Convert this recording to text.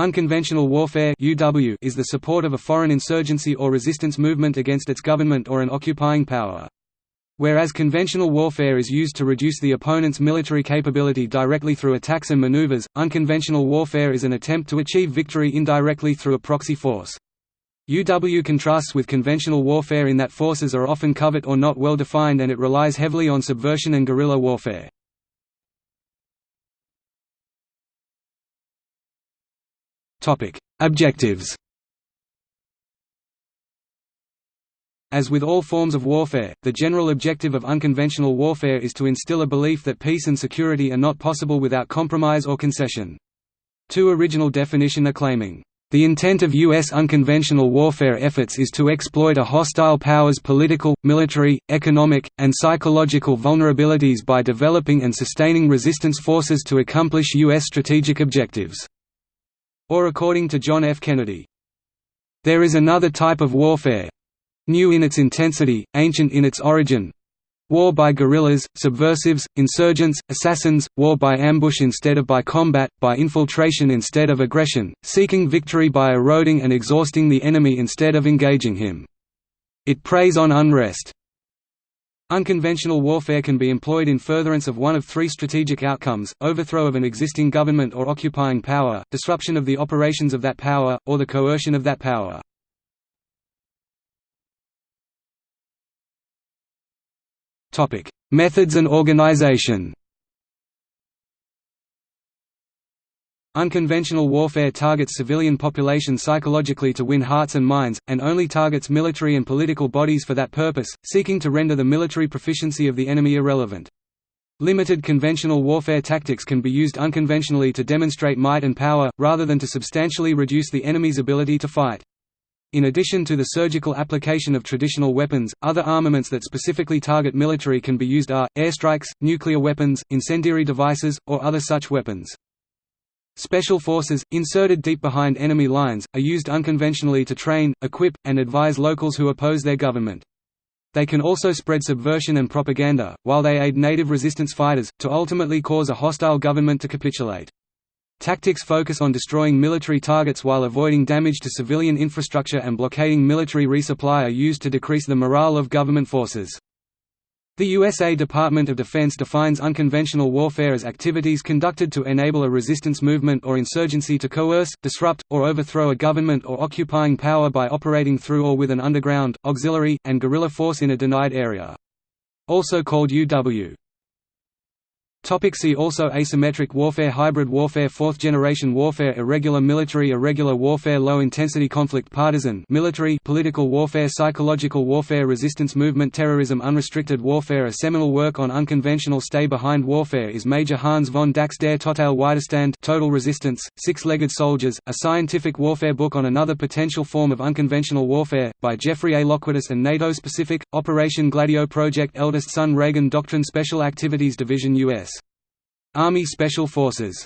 Unconventional warfare (UW) is the support of a foreign insurgency or resistance movement against its government or an occupying power. Whereas conventional warfare is used to reduce the opponent's military capability directly through attacks and maneuvers, unconventional warfare is an attempt to achieve victory indirectly through a proxy force. UW contrasts with conventional warfare in that forces are often covert or not well defined and it relies heavily on subversion and guerrilla warfare. Objectives As with all forms of warfare, the general objective of unconventional warfare is to instill a belief that peace and security are not possible without compromise or concession. Two original definition are claiming, "...the intent of U.S. unconventional warfare efforts is to exploit a hostile power's political, military, economic, and psychological vulnerabilities by developing and sustaining resistance forces to accomplish U.S. strategic objectives." Or according to John F. Kennedy, "...there is another type of warfare—new in its intensity, ancient in its origin, War by guerrillas, subversives, insurgents, assassins, war by ambush instead of by combat, by infiltration instead of aggression, seeking victory by eroding and exhausting the enemy instead of engaging him. It preys on unrest, Unconventional warfare can be employed in furtherance of one of three strategic outcomes, overthrow of an existing government or occupying power, disruption of the operations of that power, or the coercion of that power. Methods and organization Unconventional warfare targets civilian population psychologically to win hearts and minds, and only targets military and political bodies for that purpose, seeking to render the military proficiency of the enemy irrelevant. Limited conventional warfare tactics can be used unconventionally to demonstrate might and power, rather than to substantially reduce the enemy's ability to fight. In addition to the surgical application of traditional weapons, other armaments that specifically target military can be used are, airstrikes, nuclear weapons, incendiary devices, or other such weapons. Special forces, inserted deep behind enemy lines, are used unconventionally to train, equip, and advise locals who oppose their government. They can also spread subversion and propaganda, while they aid native resistance fighters, to ultimately cause a hostile government to capitulate. Tactics focus on destroying military targets while avoiding damage to civilian infrastructure and blockading military resupply are used to decrease the morale of government forces. The USA Department of Defense defines unconventional warfare as activities conducted to enable a resistance movement or insurgency to coerce, disrupt, or overthrow a government or occupying power by operating through or with an underground, auxiliary, and guerrilla force in a denied area. Also called UW. Topic see also Asymmetric warfare Hybrid warfare Fourth generation warfare Irregular military Irregular warfare Low-intensity conflict Partisan military Political warfare Psychological warfare Resistance movement Terrorism Unrestricted warfare A seminal work on unconventional stay-behind warfare is Major Hans von Dach's Der Total Widerstand Total Resistance, Six-Legged Soldiers, a scientific warfare book on another potential form of unconventional warfare, by Jeffrey A. Lockwood is and NATO-specific, Operation Gladio Project Eldest Son Reagan Doctrine Special Activities Division U.S. Army Special Forces